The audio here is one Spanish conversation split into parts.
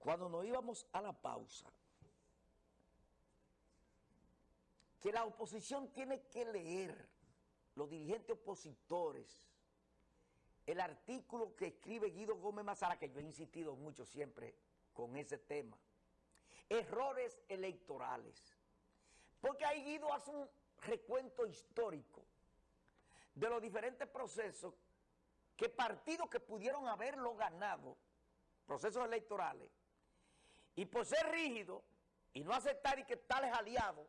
cuando nos íbamos a la pausa, que la oposición tiene que leer, los dirigentes opositores, el artículo que escribe Guido Gómez Mazara, que yo he insistido mucho siempre con ese tema, errores electorales. Porque ahí Guido hace un recuento histórico de los diferentes procesos que partidos que pudieron haberlo ganado, procesos electorales, y por ser rígido y no aceptar y que tales aliados,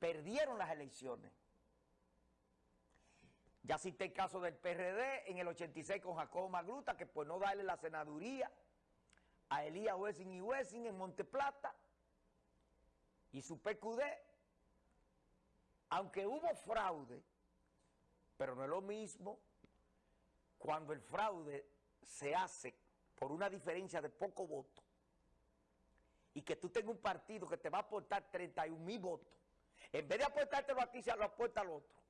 perdieron las elecciones. Ya cité el caso del PRD en el 86 con Jacobo Magluta, que por no darle la senaduría a Elías Wessing y Wessing en Monteplata y su PQD, aunque hubo fraude, pero no es lo mismo cuando el fraude se hace por una diferencia de poco voto y que tú tengas un partido que te va a aportar 31 mil votos, en vez de aportártelo a se lo aporta al otro.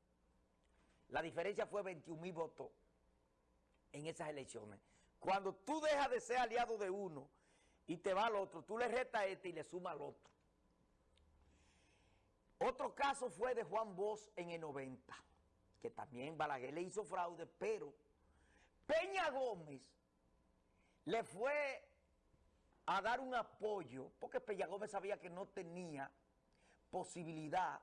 La diferencia fue 21 mil votos en esas elecciones. Cuando tú dejas de ser aliado de uno y te va al otro, tú le restas a este y le sumas al otro. Otro caso fue de Juan Bosch en el 90, que también Balaguer le hizo fraude, pero Peña Gómez le fue a dar un apoyo, porque Peña Gómez sabía que no tenía posibilidad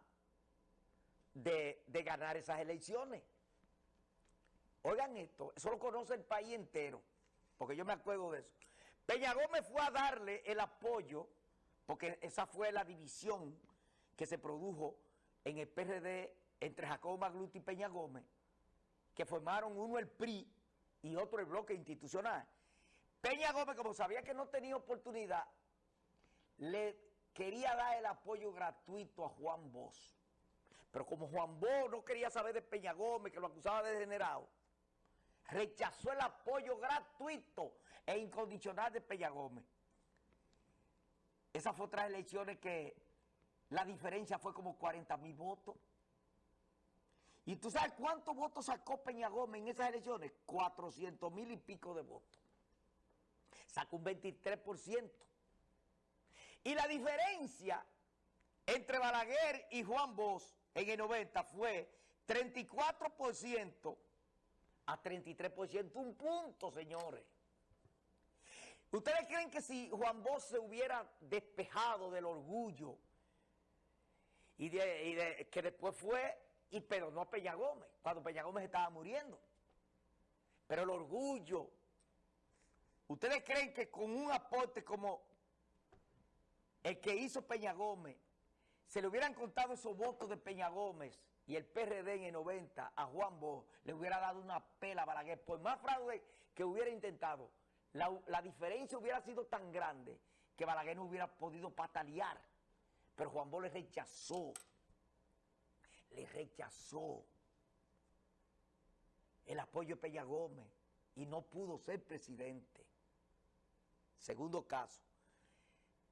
de, ganar esas elecciones. Oigan esto, eso lo conoce el país entero, porque yo me acuerdo de eso. Peña Gómez fue a darle el apoyo, porque esa fue la división que se produjo en el PRD entre Jacobo Magluti y Peña Gómez, que formaron uno el PRI y otro el bloque institucional. Peña Gómez, como sabía que no tenía oportunidad, le quería dar el apoyo gratuito a Juan Bosch. Pero como Juan Bosch no quería saber de Peña Gómez, que lo acusaba de degenerado, rechazó el apoyo gratuito e incondicional de Peña Gómez. Esas fue otras elecciones que la diferencia fue como 40 mil votos. ¿Y tú sabes cuántos votos sacó Peña Gómez en esas elecciones? 400 mil y pico de votos. Sacó un 23%. Y la diferencia entre Balaguer y Juan Bosch en el 90 fue 34% a 33%, un punto, señores. ¿Ustedes creen que si Juan Bosch se hubiera despejado del orgullo y que después fue y perdonó a Peña Gómez, cuando Peña Gómez estaba muriendo? Pero el orgullo, ¿ustedes creen que con un aporte como el que hizo Peña Gómez, se le hubieran contado esos votos de Peña Gómez y el PRD en el 90 a Juan Bosch, le hubiera dado una pela a Balaguer, por más fraude que hubiera intentado, la, diferencia hubiera sido tan grande que Balaguer no hubiera podido patalear. Pero Juan Bosch le rechazó, le rechazó el apoyo de Peña Gómez y no pudo ser presidente. Segundo caso.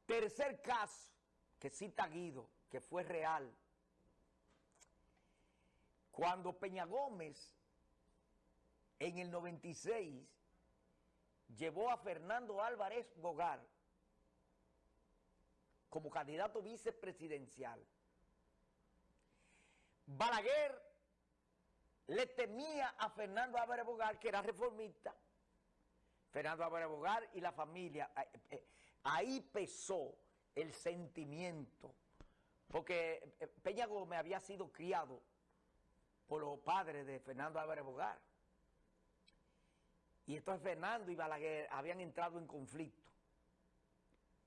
Tercer caso que cita Guido, que fue real. Cuando Peña Gómez en el 96 llevó a Fernando Álvarez Bogar como candidato vicepresidencial. Balaguer le temía a Fernando Álvarez Bogar, que era reformista, Fernando Álvarez Bogar y la familia. Eh, eh, ahí pesó el sentimiento, porque eh, Peña Gómez había sido criado por los padres de Fernando Álvarez Bogar. Y entonces Fernando y Balaguer habían entrado en conflicto.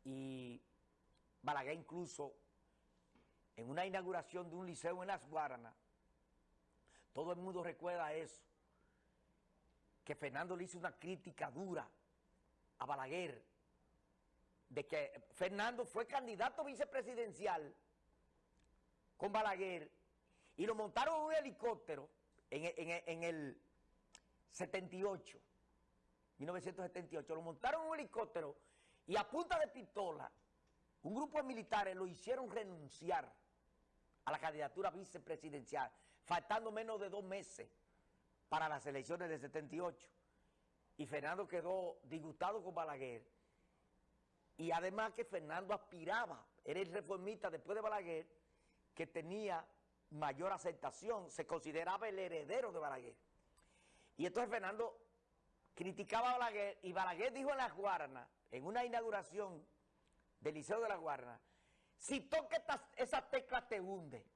Y Balaguer incluso, en una inauguración de un liceo en Las Guaranas, todo el mundo recuerda eso, que Fernando le hizo una crítica dura a Balaguer, de que Fernando fue candidato vicepresidencial con Balaguer y lo montaron en un helicóptero en, el 78, 1978, lo montaron en un helicóptero y a punta de pistola, un grupo de militares lo hicieron renunciar a la candidatura vicepresidencial, faltando menos de dos meses para las elecciones del 78. Y Fernando quedó disgustado con Balaguer y además que Fernando aspiraba, era el reformista después de Balaguer, que tenía mayor aceptación, se consideraba el heredero de Balaguer. Y entonces Fernando criticaba a Balaguer y Balaguer dijo en Las Guarnas, en una inauguración del Liceo de Las Guarnas, si toca esa tecla te hunde.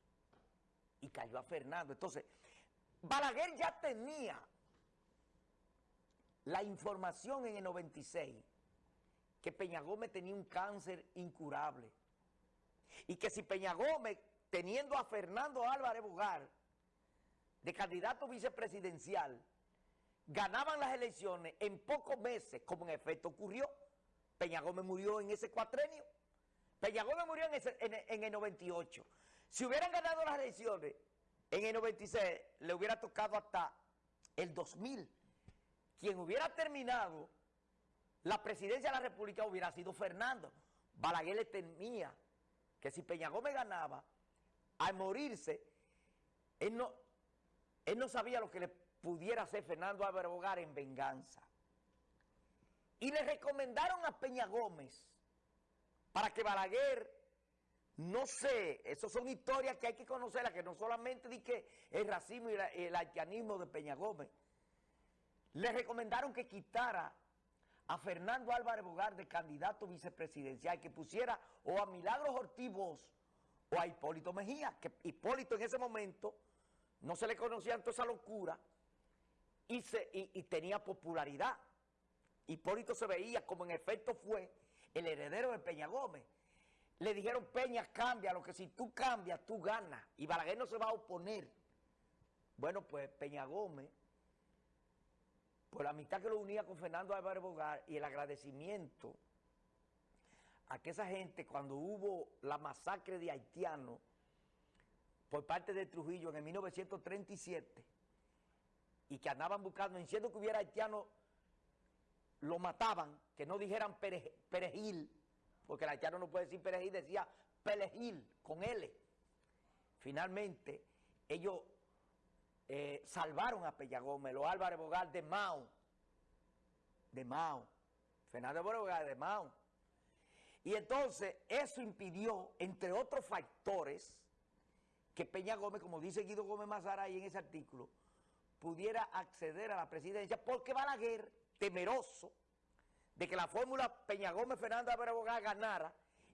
Y cayó a Fernando. Entonces, Balaguer ya tenía la información en el 96 que Peña Gómez tenía un cáncer incurable. Y que si Peña Gómez, teniendo a Fernando Álvarez Bugar de candidato vicepresidencial, ganaban las elecciones en pocos meses, como en efecto ocurrió, Peña Gómez murió en ese cuatrenio, Peña Gómez murió en, en el 98. Si hubieran ganado las elecciones en el 96, le hubiera tocado hasta el 2000. Quien hubiera terminado la presidencia de la República hubiera sido Fernando. Balaguer le temía que si Peña Gómez ganaba, al morirse, él no, él no sabía lo que le pudiera hacer Fernando Álvaro Bogar en venganza. Y le recomendaron a Peña Gómez para que Balaguer, no sé, esas son historias que hay que conocerlas, que no solamente di el racismo y el haitianismo de Peña Gómez, le recomendaron que quitara a Fernando Álvarez Bogar de candidato vicepresidencial, que pusiera o a Milagros Ortiz o a Hipólito Mejía, que Hipólito en ese momento no se le conocía toda esa locura y, se, y, tenía popularidad. Hipólito se veía como en efecto fue el heredero de Peña Gómez. Le dijeron, Peña, cambia, lo que si tú cambias, tú ganas. Y Balaguer no se va a oponer. Bueno, pues Peña Gómez por la amistad que lo unía con Fernando Álvarez Bogar y el agradecimiento a que esa gente, cuando hubo la masacre de haitianos por parte de Trujillo en el 1937, y que andaban buscando, diciendo que hubiera haitianos, lo mataban, que no dijeran perejil, porque el haitiano no puede decir perejil, decía perejil, con L. Finalmente, ellos eh, salvaron a Pellagómez, Álvarez Bogar de Mao, de Mao, Fernando Bogar de Mao. Y entonces eso impidió, entre otros factores, que Peña Gómez, como dice Guido Gómez Mazara ahí en ese artículo, pudiera acceder a la presidencia porque Balaguer, temeroso de que la fórmula Peña Gómez Fernando Álvarez Bogar ganara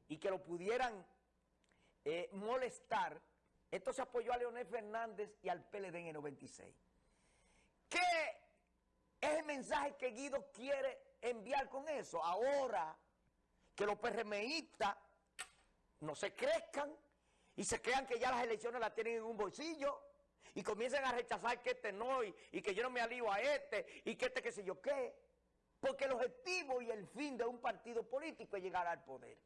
y que lo pudieran eh, molestar, entonces apoyó a Leonel Fernández y al PLD en el 96. ¿Qué es el mensaje que Guido quiere enviar con eso? Ahora que los PRMistas no se crezcan y se crean que ya las elecciones las tienen en un bolsillo y comiencen a rechazar que este no y, y que yo no me alío a este y que este qué sé yo qué. Porque el objetivo y el fin de un partido político es llegar al poder.